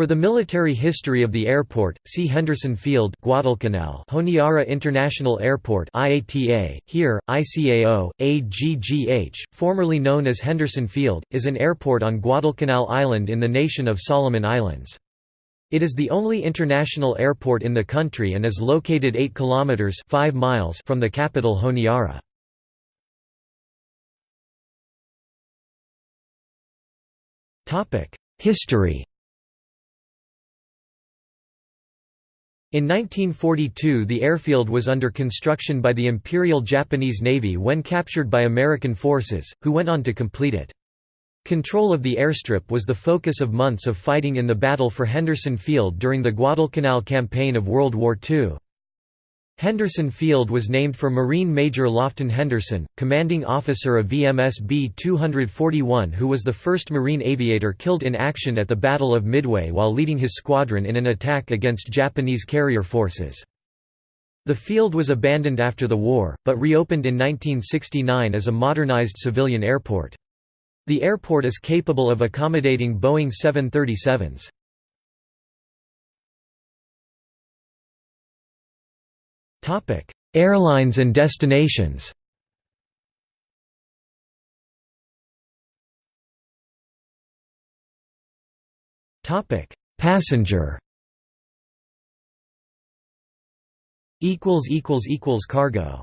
For the military history of the airport, see Henderson Field Guadalcanal Honiara International Airport IATA, here, ICAO, AGGH, formerly known as Henderson Field, is an airport on Guadalcanal Island in the nation of Solomon Islands. It is the only international airport in the country and is located 8 kilometers 5 miles from the capital Honiara. History In 1942 the airfield was under construction by the Imperial Japanese Navy when captured by American forces, who went on to complete it. Control of the airstrip was the focus of months of fighting in the battle for Henderson Field during the Guadalcanal campaign of World War II. Henderson Field was named for Marine Major Lofton Henderson, commanding officer of VMS B-241 who was the first Marine aviator killed in action at the Battle of Midway while leading his squadron in an attack against Japanese carrier forces. The field was abandoned after the war, but reopened in 1969 as a modernized civilian airport. The airport is capable of accommodating Boeing 737s. Topic: Airlines and destinations. Topic: Passenger. Equals equals equals cargo.